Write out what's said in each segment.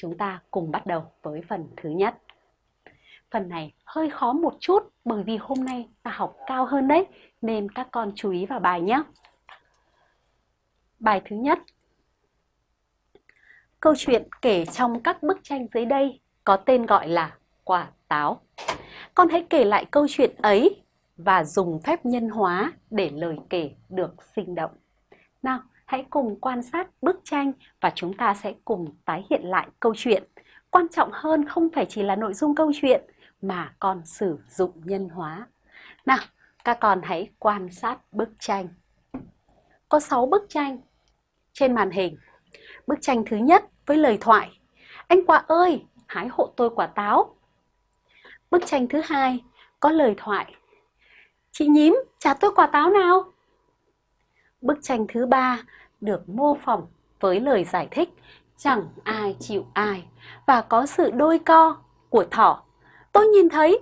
chúng ta cùng bắt đầu với phần thứ nhất. Phần này hơi khó một chút bởi vì hôm nay ta học cao hơn đấy, nên các con chú ý vào bài nhé. Bài thứ nhất. Câu chuyện kể trong các bức tranh dưới đây có tên gọi là Quả táo. Con hãy kể lại câu chuyện ấy và dùng phép nhân hóa để lời kể được sinh động. Nào, hãy cùng quan sát bức tranh và chúng ta sẽ cùng tái hiện lại câu chuyện. Quan trọng hơn không phải chỉ là nội dung câu chuyện mà còn sử dụng nhân hóa. Nào, các con hãy quan sát bức tranh. Có 6 bức tranh trên màn hình. Bức tranh thứ nhất với lời thoại. Anh quả ơi, hái hộ tôi quả táo. Bức tranh thứ hai có lời thoại. Chị nhím, trả tôi quả táo nào. Bức tranh thứ ba được mô phỏng với lời giải thích chẳng ai chịu ai và có sự đôi co của thỏ. Tôi nhìn thấy.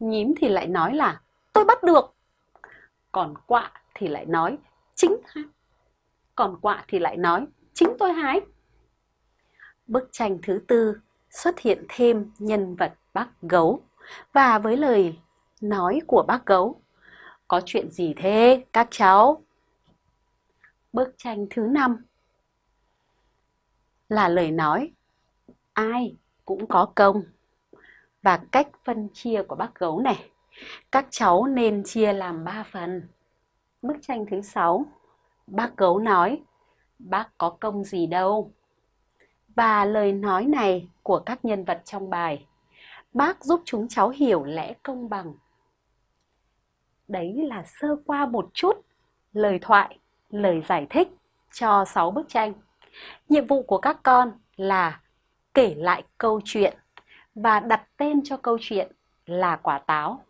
Nhím thì lại nói là, tôi bắt được. Còn quạ thì lại nói, chính Còn quạ thì lại nói, chính tôi hái. Bức tranh thứ tư xuất hiện thêm nhân vật bác gấu và với lời nói của bác gấu. Có chuyện gì thế các cháu? Bức tranh thứ năm là lời nói ai cũng có công và cách phân chia của bác gấu này. Các cháu nên chia làm 3 phần. Bức tranh thứ sáu bác gấu nói, bác có công gì đâu. Và lời nói này của các nhân vật trong bài, bác giúp chúng cháu hiểu lẽ công bằng. Đấy là sơ qua một chút lời thoại lời giải thích cho 6 bức tranh. Nhiệm vụ của các con là kể lại câu chuyện và đặt tên cho câu chuyện là quả táo.